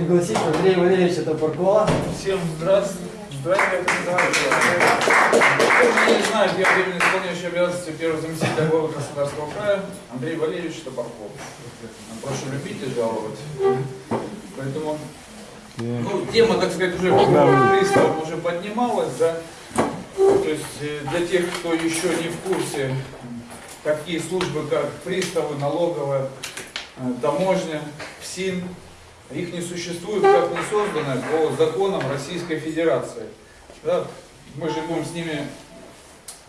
пригласить Андрея Валерьевича Топоркова. Всем здравствуйте. Здравствуйте, Кто не знает, я временно исполняющий обязанности первого заместителя главы Краснодарского края Андрей Валерьевич Топорков. Прошу любить и жаловать. Поэтому, ну, тема, так сказать, уже приставом уже поднималась, да. То есть э, для тех, кто еще не в курсе, такие службы, как приставы, налоговая, э, таможня, ФСИН, их не существует, как не создано по законам Российской Федерации. Да? Мы же будем с ними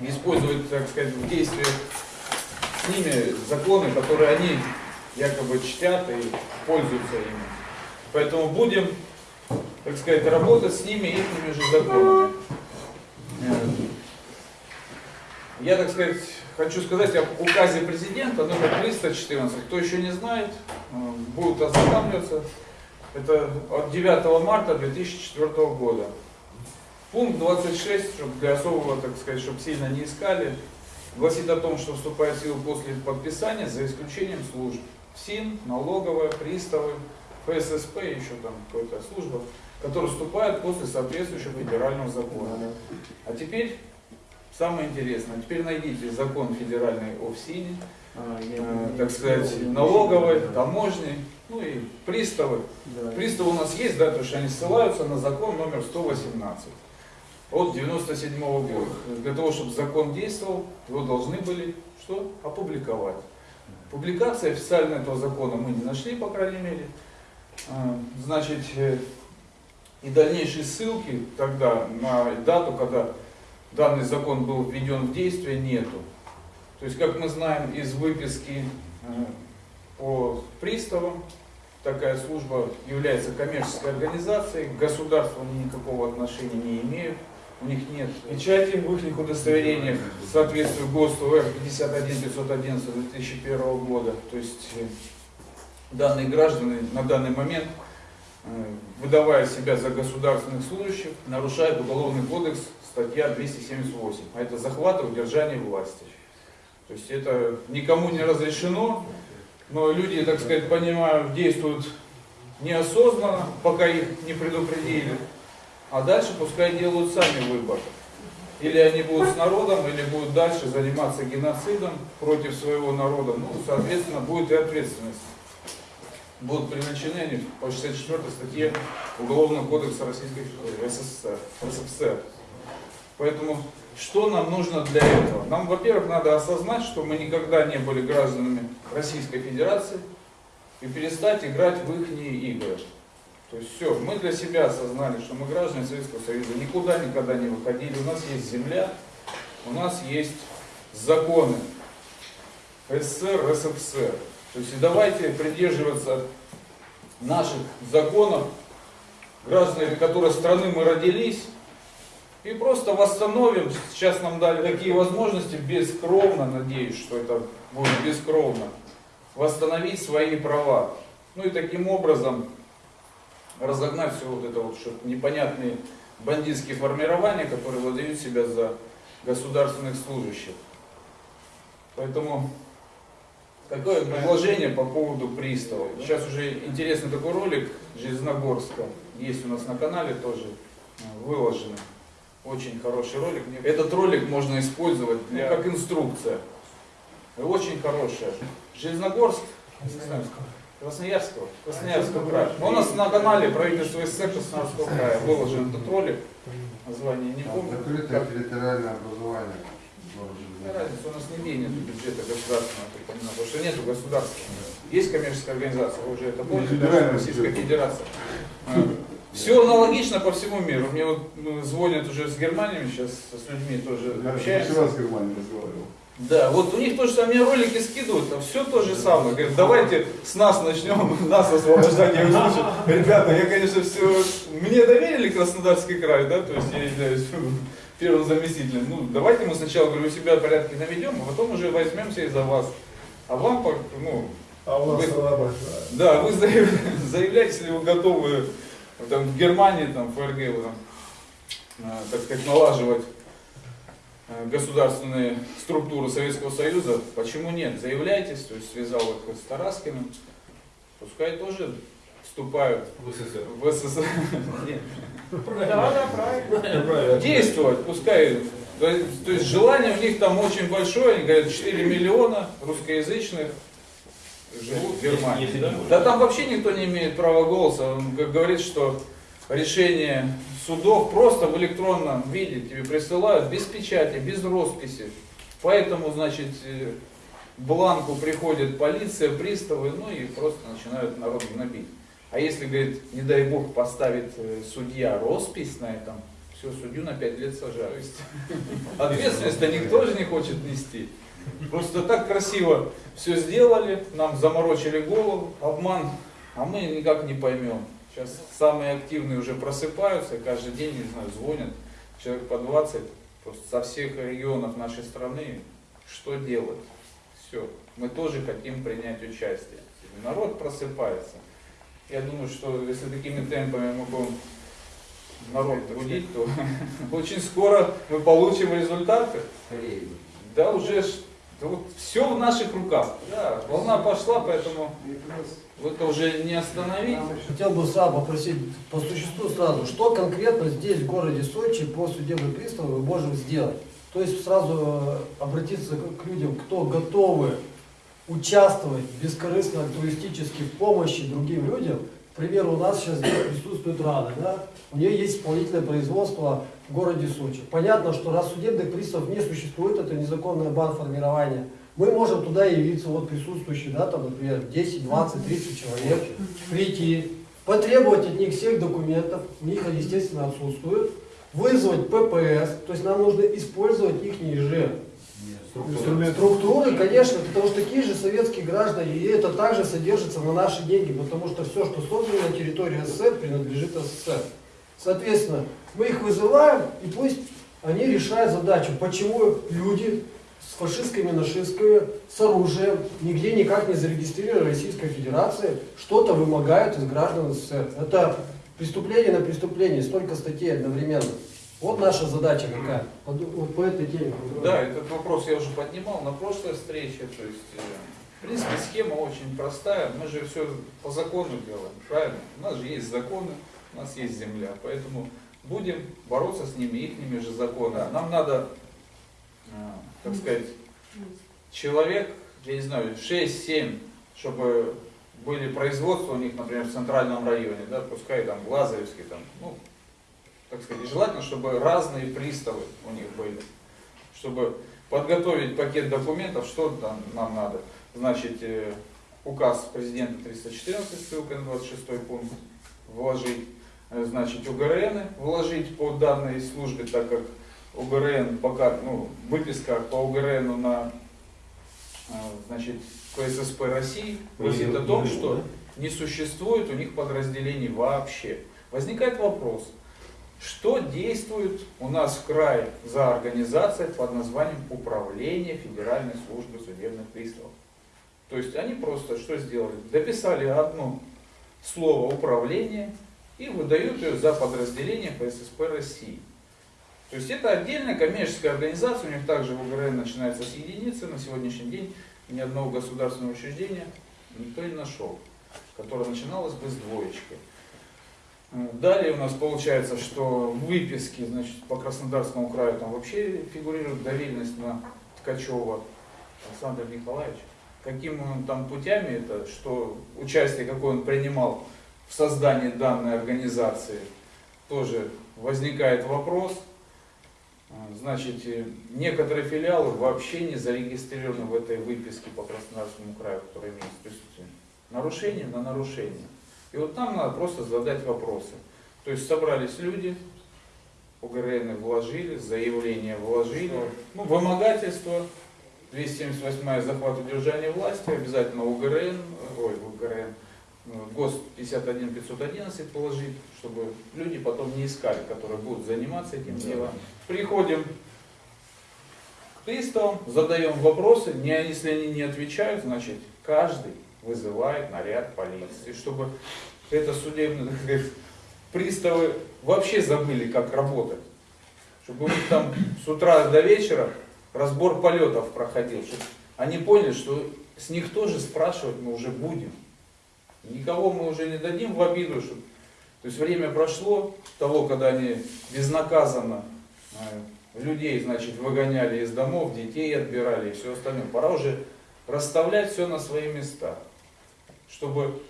использовать, так сказать, в действии с ними законы, которые они якобы чтят и пользуются ими. Поэтому будем, так сказать, работать с ними их же законами. Э, я, так сказать, хочу сказать об указе президента номер 314. Кто еще не знает, э, будет ознакомливаться. Это от 9 марта 2004 года. Пункт 26, чтобы для особого, так сказать, чтобы сильно не искали, гласит о том, что вступает в силу после подписания, за исключением служб. СИН, налоговая, приставы, ФССП, еще там какая-то служба, которые вступают после соответствующего федерального закона. А теперь самое интересное. Теперь найдите закон федеральный о ФСИНе, а, э, так сказать, налоговой, таможни, ну и приставы. Да. Приставы у нас есть, да, потому что они ссылаются на закон номер 118 от 97 -го года. Для того, чтобы закон действовал, его должны были что? Опубликовать. Публикации официально этого закона мы не нашли, по крайней мере. А, значит, э, и дальнейшие ссылки тогда на дату, когда данный закон был введен в действие, нету. То есть, как мы знаем из выписки по приставам, такая служба является коммерческой организацией, к государству они никакого отношения не имеют, у них нет печати в их удостоверениях, соответствует ГОСТу р 51511 2001 года. То есть э, данные граждане на данный момент, э, выдавая себя за государственных служащих, нарушают Уголовный кодекс, статья 278, а это захват и удержание власти. То есть это никому не разрешено, но люди, так сказать, понимаю, действуют неосознанно, пока их не предупредили, а дальше пускай делают сами выбор. Или они будут с народом, или будут дальше заниматься геноцидом против своего народа. Ну, соответственно, будет и ответственность. Будут привлечены они по 64 статье Уголовного кодекса Российской СССР. СССР. Поэтому что нам нужно для этого? Нам, во-первых, надо осознать, что мы никогда не были гражданами Российской Федерации и перестать играть в их игры. То есть все, мы для себя осознали, что мы граждане Советского Союза, никуда никогда не выходили, у нас есть земля, у нас есть законы СССР, СССР. То есть и давайте придерживаться наших законов, граждане которой страны мы родились, и просто восстановим, сейчас нам дали такие возможности, бескровно, надеюсь, что это будет бескровно, восстановить свои права. Ну и таким образом разогнать все вот это вот, что непонятные бандитские формирования, которые выдают себя за государственных служащих. Поэтому такое предложение по поводу приставов. Сейчас уже интересный такой ролик Железногорска, есть у нас на канале тоже э, выложенный. Очень хороший ролик. Этот ролик можно использовать для, как инструкция. Очень хорошая. Железногорск, Красноярского, Красноярского края. Но у нас на канале правительства СССР Красноярского края выложен этот ролик. Название не помню. Закрытое территориальное образование. Разница у нас не менее бюджета государственного, потому что нету государства. Есть коммерческая организация, вы уже это помните, Российская Федерация. Все аналогично по всему миру. Мне вот ну, звонят уже с Германией, сейчас с людьми тоже Я общаемся. вчера с Германией разговаривал. Да, вот у них то же самое, мне ролики скидывают, а все то же самое. Говорят, давайте с нас начнем, нас освобождать. Я говорю, ребята, я, конечно, все, мне доверили Краснодарский край, да, то есть я являюсь первым заместителем. Ну, давайте мы сначала, говорю, у себя порядки наведем, а потом уже возьмемся и за вас. А вам, ну, а у вас вы, Да, вы заявляете, если вы готовы там, в Германии, там, ФРГ, вот, там, э, так сказать, налаживать э, государственные структуры Советского Союза, почему нет? Заявляйтесь, то есть связал их с Тараскиным, пускай тоже вступают В СССР. в СССР. Нет. Да, да, правильно. действовать, пускай. То есть, то есть желание у них там очень большое, они говорят, 4 миллиона русскоязычных живут в Германии. Если не Да там вообще никто не имеет права голоса. Он говорит, что решение судов просто в электронном виде тебе присылают без печати, без росписи. Поэтому, значит, э, бланку приходит полиция, приставы, ну и просто начинают народ гнобить. А если, говорит, не дай бог поставит э, судья роспись на этом, все, судью на 5 лет сажают. Ответственность-то никто же не хочет нести. Просто так красиво все сделали, нам заморочили голову, обман, а мы никак не поймем. Сейчас самые активные уже просыпаются, каждый день, не знаю, звонят, человек по 20, просто со всех регионов нашей страны, что делать? Все, мы тоже хотим принять участие. Народ просыпается. Я думаю, что если такими темпами мы будем народ будить, то очень скоро мы получим результаты. Да уже да вот все в наших руках. Да, волна пошла, поэтому это уже не остановить. Хотел бы сразу попросить по существу сразу, что конкретно здесь, в городе Сочи, по судебным приставам мы можем сделать? То есть сразу э, обратиться к людям, кто готовы участвовать бескорыстно, альтруистически в помощи другим людям. К примеру, у нас сейчас здесь присутствует Рада, да? у нее есть исполнительное производство в городе Сочи. Понятно, что раз судебных приставов не существует, это незаконное банформирование, мы можем туда явиться, вот присутствующие, да, там, например, 10, 20, 30 человек, прийти, потребовать от них всех документов, у них они, естественно, отсутствуют, вызвать ППС, то есть нам нужно использовать их же структуры, конечно, потому что такие же советские граждане, и это также содержится на наши деньги, потому что все, что создано на территории СССР, принадлежит СССР. Соответственно, мы их вызываем, и пусть они решают задачу, почему люди с фашистскими нашистками, с оружием, нигде никак не зарегистрированы Российской Федерации, что-то вымогают из граждан СССР. Это преступление на преступление, столько статей одновременно. Вот наша задача какая, вот по этой теме. Да, этот вопрос я уже поднимал на прошлой встрече. То есть, э, в принципе, схема очень простая. Мы же все по закону делаем, правильно? У нас же есть законы, у нас есть земля. Поэтому будем бороться с ними, их же законы. Нам надо, э, так сказать, человек, я не знаю, 6-7, чтобы были производства у них, например, в центральном районе, да, пускай там Глазовский, там, ну, так сказать, желательно, чтобы разные приставы у них были, чтобы подготовить пакет документов, что там нам надо. Значит, э, указ президента 314, ссылка на 26 пункт, вложить, значит, УГРН вложить по данной службе, так как УГРН пока, ну, выписка по УГРН на, э, значит, КССП России гласит о том, что не существует у них подразделений вообще. Возникает вопрос, что действует у нас в крае за организация под названием Управление Федеральной службы судебных приставов? То есть они просто что сделали? Дописали одно слово управление и выдают ее за подразделение ФССП России. То есть это отдельная коммерческая организация, у них также в УГРН начинается с единицы, на сегодняшний день ни одного государственного учреждения никто не нашел, которое начиналось бы с двоечкой. Далее у нас получается, что выписки значит, по Краснодарскому краю там вообще фигурирует доверенность на Ткачева Александр Николаевич. Каким он там путями это, что участие какое он принимал в создании данной организации, тоже возникает вопрос. Значит, некоторые филиалы вообще не зарегистрированы в этой выписке по Краснодарскому краю, которая имеет присутствие. Нарушение на нарушение. И вот там надо просто задать вопросы. То есть собрались люди, ОГРН вложили, заявление вложили, ну, вымогательство, 278 захват удержания власти, обязательно УГРН, ой, УГРН, ГОСТ 51 511 положить, чтобы люди потом не искали, которые будут заниматься этим делом. Приходим к приставам, задаем вопросы, не, если они не отвечают, значит каждый вызывает наряд полиции, чтобы это сказать, приставы вообще забыли, как работать. Чтобы у них там с утра до вечера разбор полетов проходил, чтобы они поняли, что с них тоже спрашивать мы уже будем. Никого мы уже не дадим в обиду, что... то есть время прошло, того, когда они безнаказанно э, людей, значит, выгоняли из домов, детей отбирали и все остальное. Пора уже расставлять все на свои места, чтобы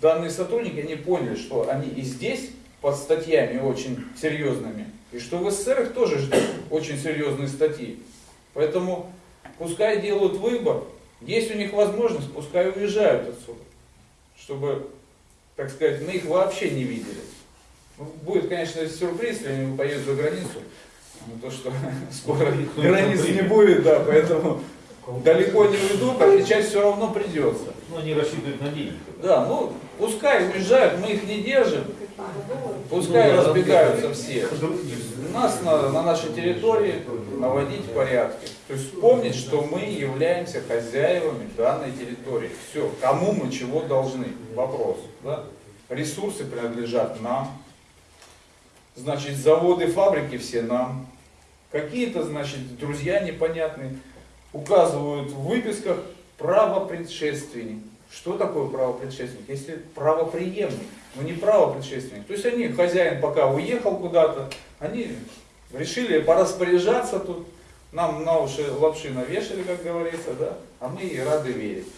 данные сотрудники они поняли, что они и здесь под статьями очень серьезными, и что в СССР их тоже ждут очень серьезные статьи. Поэтому пускай делают выбор, есть у них возможность, пускай уезжают отсюда, чтобы, так сказать, мы их вообще не видели. Ну, Будет, конечно, сюрприз, если они поедут за границу, но то, что скоро границ не будет, да, поэтому далеко не уйдут, отвечать все равно придется. Ну, они рассчитывают на деньги. Да, ну, пускай уезжают, мы их не держим, пускай разбегаются все. У нас на, на нашей территории наводить порядки. То есть помнить, что мы являемся хозяевами данной территории. Все, кому мы чего должны? Вопрос. Да? Ресурсы принадлежат нам. Значит, заводы, фабрики все нам. Какие-то, значит, друзья непонятные указывают в выписках право предшественник. Что такое право предшественник? Если правоприемник, но не право предшественник. То есть они, хозяин пока уехал куда-то, они решили пораспоряжаться тут, нам на уши лапши навешали, как говорится, да, а мы и рады верить.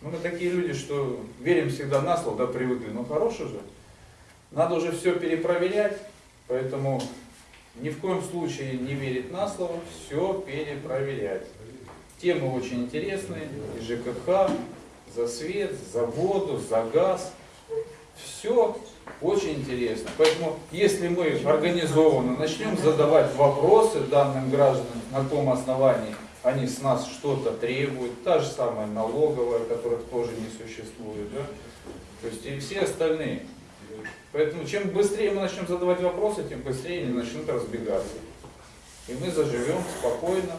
Ну, мы такие люди, что верим всегда на слово, да, привыкли, ну хорош уже. Надо уже все перепроверять, поэтому ни в коем случае не верить на слово, все перепроверять. Темы очень интересные, и ЖКХ, за свет, за воду, за газ. Все очень интересно. Поэтому, если мы организованно начнем задавать вопросы данным гражданам на том основании, они с нас что-то требуют, та же самая налоговая, которых тоже не существует, да? то есть и все остальные. Поэтому чем быстрее мы начнем задавать вопросы, тем быстрее они начнут разбегаться. И мы заживем спокойно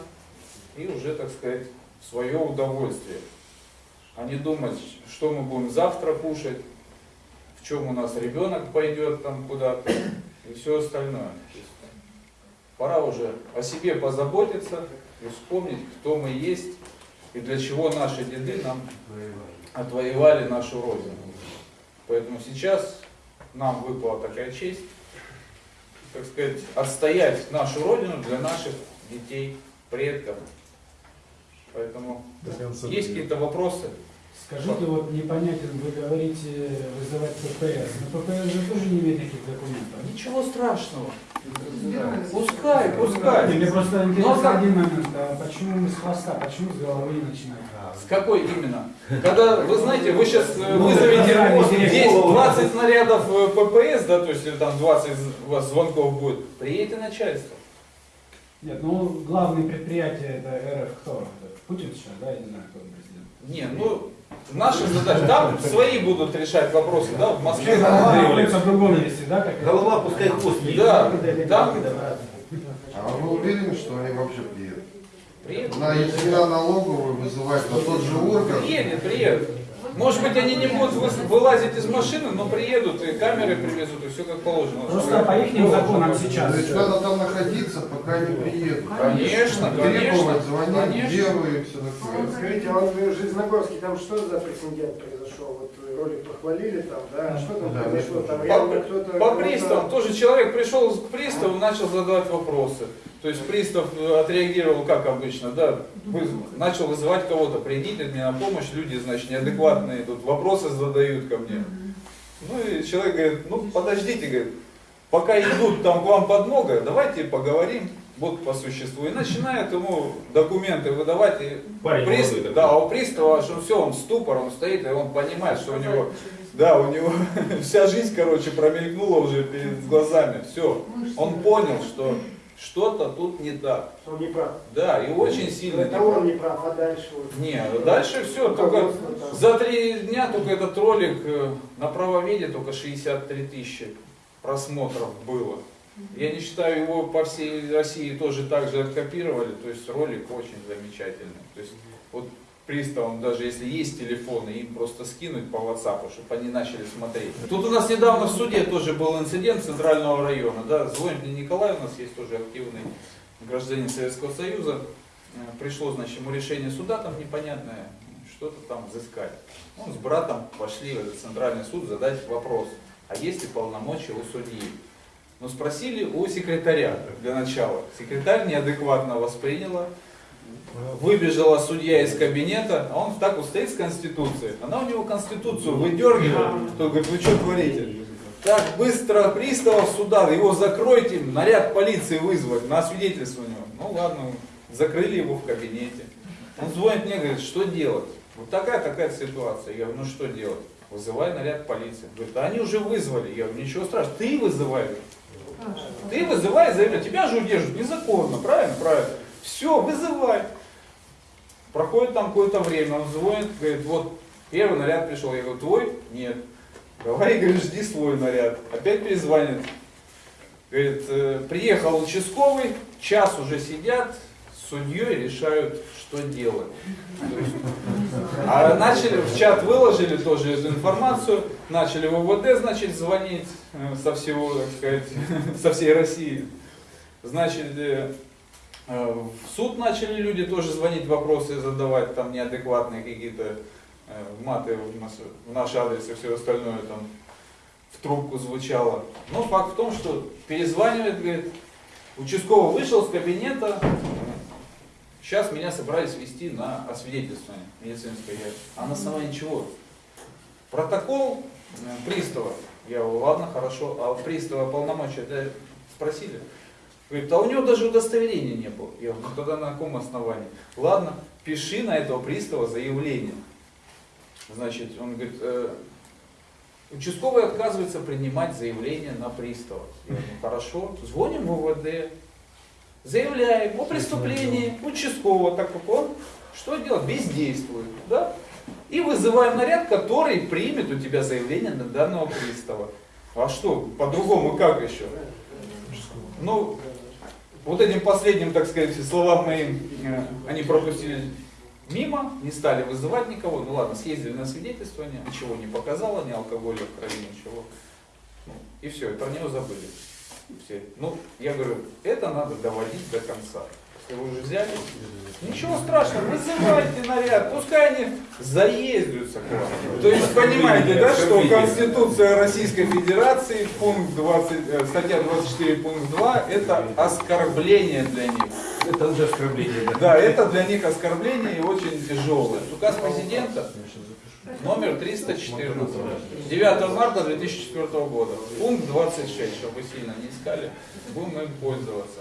и уже, так сказать, в свое удовольствие. А не думать, что мы будем завтра кушать, чем у нас ребенок пойдет там куда-то и все остальное. Пора уже о себе позаботиться и вспомнить, кто мы есть и для чего наши деды нам отвоевали нашу Родину. Поэтому сейчас нам выпала такая честь, так сказать, отстоять нашу Родину для наших детей, предков. Поэтому есть какие-то вопросы? Скажите, вот непонятен, вы говорите вызывать ППС. Но ППС же тоже не имеет никаких документов. Ничего страшного. Пускай, пускай. Мне просто Ну, интересно как- один момент, а почему мы с хвоста, почему с головы не начинаем? С какой именно? Когда, вы знаете, вы сейчас Ну, вызовете здесь да, 20 снарядов э, ППС, да, то есть там 20 у вас звонков будет, приедет и начальство. Нет, ну главное предприятие это РФ кто? Путин сейчас, да, я не знаю, кто президент. Не, ну, наша задача, там свои будут решать вопросы, да, в Москве. Голова пускай хвост Да, там А вы уверены, что они вообще приедут? приедет. На, если на налоговую вызывать на тот же орган, Приедет, приедет. Может быть, они не будут вы- вылазить из машины, но приедут и камеры привезут, и все как положено. Просто по их законам сейчас. то есть надо там находиться, пока не приедут. Конечно, конечно, Требовать, звонить, конечно. делаю и все такое. Скажите, а вот в Железногорске там что за прецедент произошел? Вот ролик похвалили там, да? А Что там Да, произошло? Там По, реально кто-то... по приставам, тоже человек пришел к приставу, начал задавать вопросы. То есть пристав э, отреагировал как обычно, да, начал вызывать кого-то, придите мне на помощь, люди, значит, неадекватные тут вопросы задают ко мне. Ну и человек говорит, ну подождите, говорит, пока идут там к вам подмога, давайте поговорим, вот по существу. И начинает ему документы выдавать, и Парень прист- молодой да, у пристава, что все, он ступор, он стоит, и он понимает, что у него да, у него вся жизнь, короче, промелькнула уже перед глазами. Все. Он понял, что что-то тут не так. Он не прав. Да, и очень сильно не Это он прав. не прав, а дальше вот. Не, дальше все, только Руководство там. за три дня только этот ролик э, на правоведе только 63 тысячи просмотров было. Я не считаю, его по всей России тоже так же откопировали, то есть ролик очень замечательный. То есть вот приставам, даже если есть телефоны, им просто скинуть по WhatsApp, чтобы они начали смотреть. Тут у нас недавно в суде тоже был инцидент Центрального района, да, звонит мне Николай, у нас есть тоже активный гражданин Советского Союза, Э, пришло, значит, ему решение суда там непонятное, что-то там взыскать. Он с братом пошли в центральный суд задать вопрос, а есть ли полномочия у судьи. Но спросили у секретаря для начала. Секретарь неадекватно восприняла, выбежала судья из кабинета, а он так вот стоит с Конституцией. Она у него Конституцию выдергивает, то говорит, вы что творите? Так, быстро приставов суда, его закройте, наряд полиции вызвать на свидетельствование. Ну ладно, закрыли его в кабинете. Он звонит мне, говорит, что делать? Вот такая-такая ситуация. Я говорю, ну что делать? Вызывай наряд полиции. Говорит, а они уже вызвали. Я говорю, ничего страшного, ты вызывай. Ты вызывай, заявляй. Тебя же удерживают незаконно, правильно? Правильно. Все, вызывай. Проходит там какое-то время, он звонит, говорит, вот первый наряд пришел. Я говорю, твой? Нет. Давай, говорит, жди свой наряд. Опять перезвонит. Говорит, «Э, приехал участковый, час уже сидят, с судьей решают, что делать. А начали, в чат выложили тоже эту информацию, начали в ОВД, значит, звонить со всего, так сказать, со всей России. Значит, э, э, в суд начали люди тоже звонить, вопросы задавать, там неадекватные какие-то э, маты в наш адрес и все остальное там в трубку звучало. Но факт в том, что перезванивает, говорит, участковый вышел с кабинета, сейчас меня собрались вести на освидетельствование медицинское. А на основании чего? Протокол э, пристава. Я говорю, ладно, хорошо, а пристава полномочия да, спросили. Говорит, а у него даже удостоверения не было. Я говорю, ну тогда на каком основании? Ладно, пиши на этого пристава заявление. Значит, он говорит, «Э, участковый отказывается принимать заявление на пристава. Я говорю, ну хорошо, звоним в УВД, заявляем о преступлении участкового, так как он что делает? Бездействует. Да? И вызываем наряд, который примет у тебя заявление на данного пристава. А что, по-другому как еще? Ну, вот этим последним, так сказать, словам моим, э, они пропустили мимо, не стали вызывать никого. Ну ладно, съездили на свидетельствование, ничего не показало, ни алкоголя в крови, ничего. Ну, и все, и про него забыли. Все. Ну, я говорю, это надо доводить до конца. Вы уже взяли, ничего страшного, вызывайте наряд, пускай они заездятся к вам. То есть понимаете, да, что Конституция Российской Федерации, пункт 20, э, статья 24, пункт 2, это оскорбление для них. Это уже оскорбление, да. Да, это для них оскорбление и очень тяжелое. Указ президента номер 314. 9 марта 2004 года. Пункт 26, чтобы сильно не искали, будем им пользоваться.